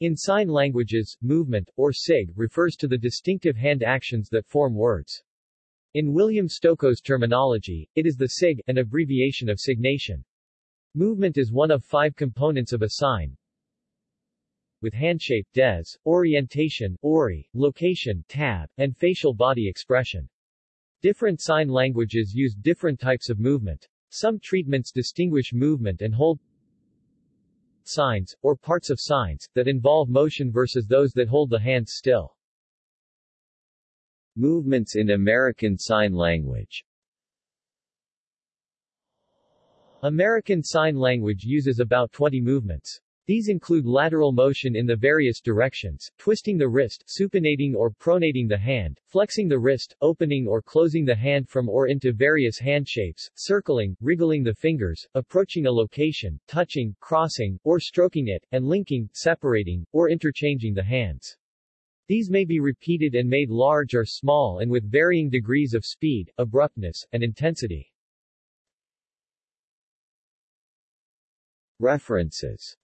In sign languages, movement, or sig, refers to the distinctive hand actions that form words. In William Stokoe's terminology, it is the sig, an abbreviation of signation. Movement is one of five components of a sign, with handshape, dez, orientation, ori, location, tab, and facial body expression. Different sign languages use different types of movement. Some treatments distinguish movement and hold signs, or parts of signs, that involve motion versus those that hold the hands still. Movements in American Sign Language American Sign Language uses about 20 movements. These include lateral motion in the various directions, twisting the wrist, supinating or pronating the hand, flexing the wrist, opening or closing the hand from or into various hand shapes, circling, wriggling the fingers, approaching a location, touching, crossing, or stroking it, and linking, separating, or interchanging the hands. These may be repeated and made large or small and with varying degrees of speed, abruptness, and intensity. References